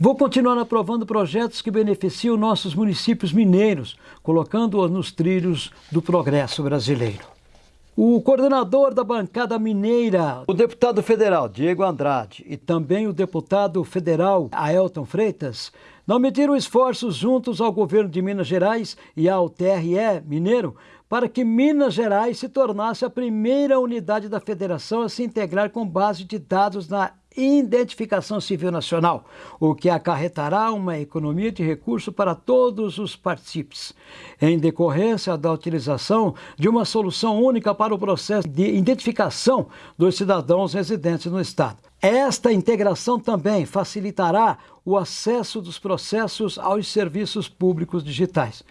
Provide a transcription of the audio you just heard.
Vou continuar aprovando projetos que beneficiam nossos municípios mineiros, colocando-os nos trilhos do progresso brasileiro. O coordenador da bancada mineira, o deputado federal Diego Andrade e também o deputado federal Aelton Freitas, não mediram esforços juntos ao governo de Minas Gerais e ao TRE mineiro para que Minas Gerais se tornasse a primeira unidade da federação a se integrar com base de dados na identificação civil nacional, o que acarretará uma economia de recurso para todos os partícipes, em decorrência da utilização de uma solução única para o processo de identificação dos cidadãos residentes no Estado. Esta integração também facilitará o acesso dos processos aos serviços públicos digitais.